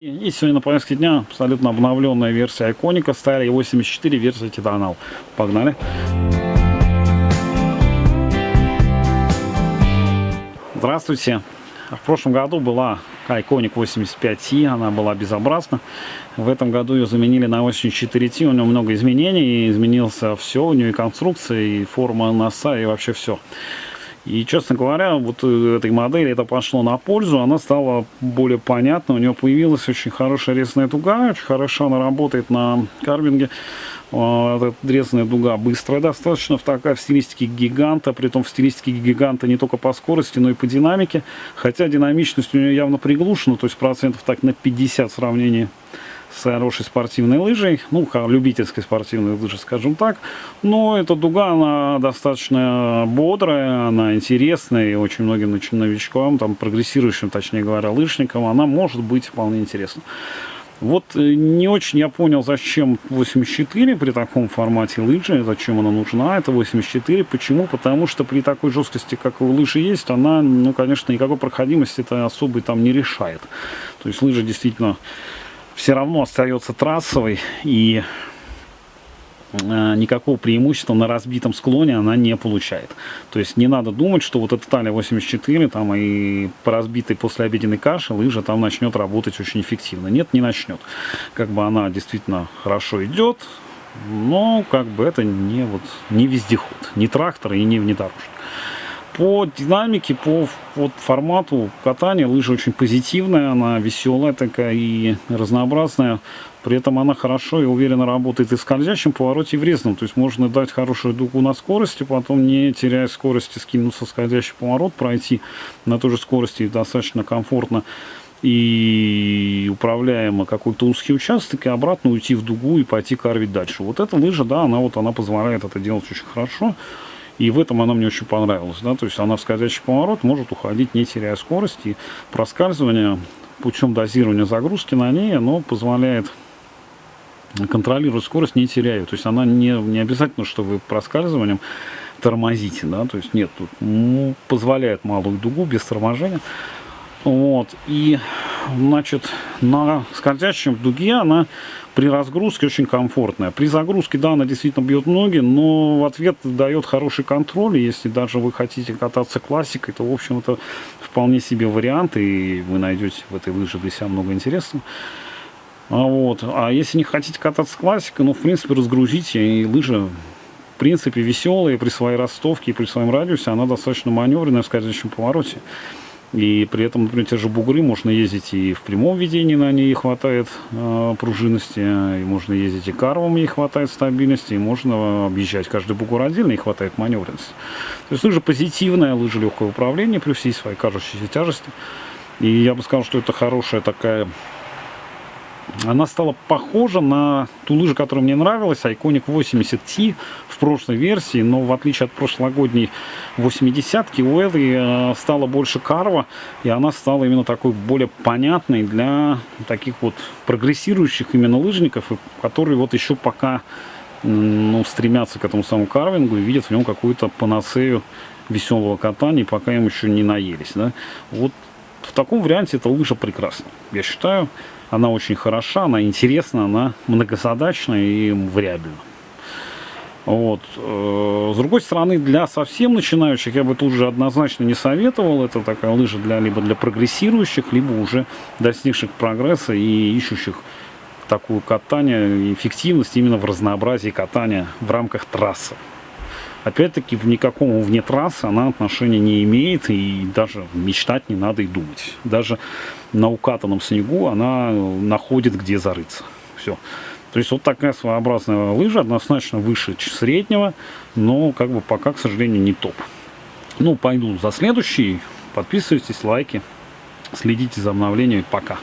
И сегодня на повестке дня абсолютно обновленная версия Iconic Style 84 версия Titanal. Погнали! Здравствуйте! В прошлом году была Iconic 85T, она была безобразна. В этом году ее заменили на 84T, у нее много изменений, изменился все, у нее и конструкция, и форма носа, и вообще все. И, честно говоря, вот э, этой модели это пошло на пользу, она стала более понятна, у нее появилась очень хорошая резная дуга, очень хорошо она работает на карвинге. А, эта резная дуга быстрая достаточно, в такая в стилистике гиганта, при том в стилистике гиганта не только по скорости, но и по динамике. Хотя динамичность у нее явно приглушена, то есть процентов так на 50 в сравнении хорошей спортивной лыжей, ну, любительской спортивной лыжи, скажем так. Но эта дуга, она достаточно бодрая, она интересная, и очень многим новичкам, там, прогрессирующим, точнее говоря, лыжникам, она может быть вполне интересна. Вот э, не очень я понял, зачем 84 при таком формате лыжи, зачем она нужна, это 84. Почему? Потому что при такой жесткости, как у лыжи есть, она, ну, конечно, никакой проходимости это особо там не решает. То есть лыжа действительно все равно остается трассовой и э, никакого преимущества на разбитом склоне она не получает. То есть не надо думать, что вот эта талия 84 там и по разбитой после обеденной каши лыжа там начнет работать очень эффективно. Нет, не начнет. Как бы она действительно хорошо идет, но как бы это не, вот, не вездеход, не трактор и не внедорожник. По динамике, по вот, формату катания лыжа очень позитивная, она веселая такая и разнообразная. При этом она хорошо и уверенно работает и в скользящем повороте, и в резном. То есть можно дать хорошую дугу на скорости, потом не теряя скорости, скинуться в скользящий поворот, пройти на той же скорости достаточно комфортно и управляемо какой-то узкий участок, и обратно уйти в дугу и пойти карвить дальше. Вот эта лыжа, да, она вот она позволяет это делать очень хорошо. И в этом она мне очень понравилась. Да? То есть она в скользящий поворот может уходить, не теряя скорости. Проскальзывание путем дозирования загрузки на ней, оно позволяет контролировать скорость, не теряя. То есть она не, не обязательно, что вы проскальзыванием тормозите. Да? То есть нет, тут ну, позволяет малую дугу без торможения. Вот. И, значит, на скользящем дуге она при разгрузке очень комфортная. При загрузке, да, она действительно бьет ноги, но в ответ дает хороший контроль. Если даже вы хотите кататься классикой, то, в общем, это вполне себе вариант, и вы найдете в этой лыже для себя много интересного. А, вот. а если не хотите кататься классикой, ну, в принципе, разгрузите, и лыжа в принципе, веселая при своей ростовке и при своем радиусе, она достаточно маневренная в скользящем повороте. И при этом, например, те же бугры можно ездить и в прямом ведении на ней хватает э, пружинности, и можно ездить и карвом, ей хватает стабильности, и можно объезжать каждый бугор отдельно, и хватает маневренности. То есть лыжа позитивная, лыжа легкое управление, плюс всей своей кажущейся тяжести. И я бы сказал, что это хорошая такая она стала похожа на ту лыжу, которая мне нравилась, Iconic 80T в прошлой версии, но в отличие от прошлогодней 80-ки, у этой э, стала больше карва, и она стала именно такой более понятной для таких вот прогрессирующих именно лыжников, которые вот еще пока ну, стремятся к этому самому карвингу и видят в нем какую-то панацею веселого катания, пока им еще не наелись. Да? Вот в таком варианте эта лыжа прекрасна, я считаю. Она очень хороша, она интересна, она многозадачна и вариабельна. Вот. Э, с другой стороны, для совсем начинающих я бы тут же однозначно не советовал. Это такая лыжа для, либо для прогрессирующих, либо уже достигших прогресса и ищущих такую катание, эффективность именно в разнообразии катания в рамках трассы. Опять-таки, в никаком вне трассы она отношения не имеет, и даже мечтать не надо и думать. Даже на укатанном снегу она находит, где зарыться. Все. То есть вот такая своеобразная лыжа, однозначно выше среднего, но как бы пока, к сожалению, не топ. Ну, пойду за следующий. Подписывайтесь, лайки, следите за обновлениями. Пока.